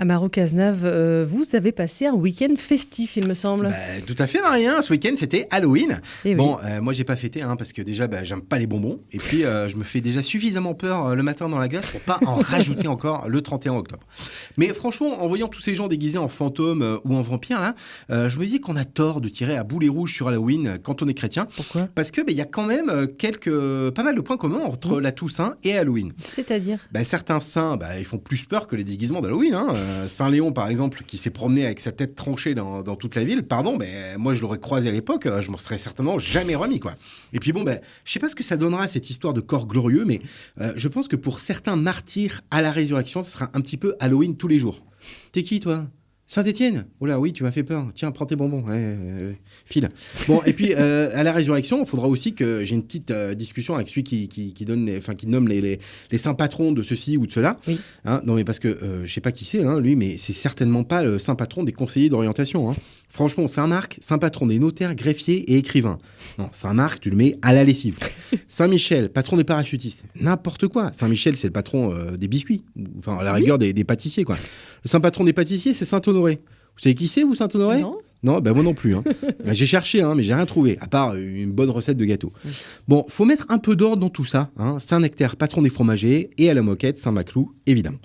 Amaro Cazenave, euh, vous avez passé un week-end festif, il me semble. Bah, tout à fait, Marie. hein. Ce week-end, c'était Halloween. Eh oui. Bon, euh, moi, j'ai pas fêté hein, parce que déjà, bah, j'aime pas les bonbons. Et puis, euh, je me fais déjà suffisamment peur le matin dans la glace pour pas en rajouter encore le 31 octobre. Mais franchement, en voyant tous ces gens déguisés en fantômes ou en vampires, là, je me dis qu'on a tort de tirer à boulet rouge sur Halloween quand on est chrétien. Pourquoi? Parce que bah, y a quand même quelques, pas mal de points communs entre la Toussaint et Halloween. C'est-à-dire? Bah, certains saints, ils font plus peur que les déguisements d'Halloween. Hein. Euh, Saint Léon, par exemple, qui s'est promené avec sa tête tranchée dans, toute la ville, pardon, mais moi je l'aurais croisé à l'époque, euh, je m'en serais certainement jamais remis. quoi. Et puis bon, bah, je sais pas ce que ça donnera cette histoire de corps glorieux, mais euh, je pense que pour certains martyrs à la résurrection, ce sera un petit peu Halloween tous les jours. T'es qui toi? Saint-Étienne Oh là, oui, tu m'as fait peur. Tiens, prends tes bonbons. Ouais, file. Bon, et puis euh, à la résurrection, il faudra aussi que j'ai une petite euh, discussion avec celui qui, qui, qui donne, les, enfin, qui nomme les, les, les saints patrons de ceci ou de cela. Oui. Hein, non, mais parce que euh, je sais pas qui c'est, hein, lui, mais c'est certainement pas le saint patron des conseillers d'orientation. Hein. Franchement, Saint-Marc, saint patron des notaires, greffiers et écrivains. Non, Saint-Marc, tu le mets à la lessive. Saint-Michel, patron des parachutistes. N'importe quoi. Saint-Michel, c'est le patron euh, des biscuits. Enfin, à la rigueur des, des pâtissiers, quoi. Le saint patron des pâtissiers, c'est Saint-Honoré. Vous savez qui c'est, vous, Saint-Honoré Non non, ben moi non plus. hein. j'ai cherché, hein, mais j'ai rien trouvé, à part une bonne recette de gâteau. Bon, faut mettre un peu d'ordre dans tout ça. Hein. Saint-Nectaire, patron des fromagers, et à la moquette, Saint-Maclou, évidemment.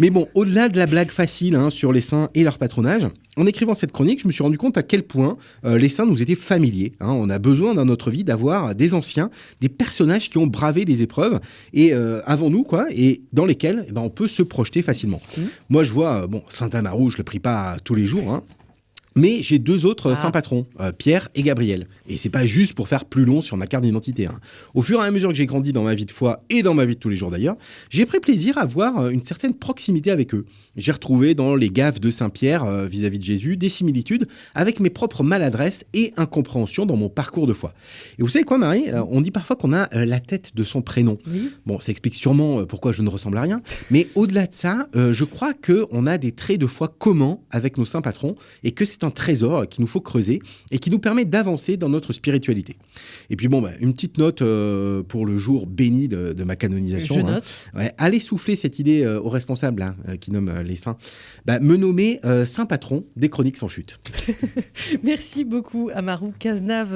Mais bon, au-delà de la blague facile hein, sur les saints et leur patronage, en écrivant cette chronique, je me suis rendu compte à quel point euh, les saints nous étaient familiers. hein. On a besoin dans notre vie d'avoir des anciens, des personnages qui ont bravé les épreuves et euh, avant nous, quoi, et dans lesquels eh ben, on peut se projeter facilement. Moi, je vois, bon, Saint Amarou, je le prie pas tous les jours, hein, mais j'ai deux autres Ah. saints patrons, euh, Pierre et Gabriel. Et c'est pas juste pour faire plus long sur ma carte d'identité. hein. Au fur et à mesure que j'ai grandi dans ma vie de foi et dans ma vie de tous les jours d'ailleurs, j'ai pris plaisir à avoir euh, une certaine proximité avec eux. J'ai retrouvé dans les gaffes de Saint-Pierre euh, vis-à-vis de Jésus des similitudes avec mes propres maladresses et incompréhensions dans mon parcours de foi. Et vous savez quoi, Marie On dit parfois qu'on a la tête de son prénom. Oui. Bon, ça explique sûrement pourquoi je ne ressemble à rien. Mais au-delà de ça, euh, je crois qu'on a des traits de foi communs avec nos saints patrons et que c'est un trésor qu'il nous faut creuser et qui nous permet d'avancer dans notre spiritualité. Et puis bon, bah, une petite note euh, pour le jour béni de, de ma canonisation. Je hein. note. Ouais, allez souffler cette idée euh, aux responsables là, euh, qui nomment les saints. Bah, me nommer saint patron des chroniques sans chute. Merci beaucoup, Amaro Cazenave.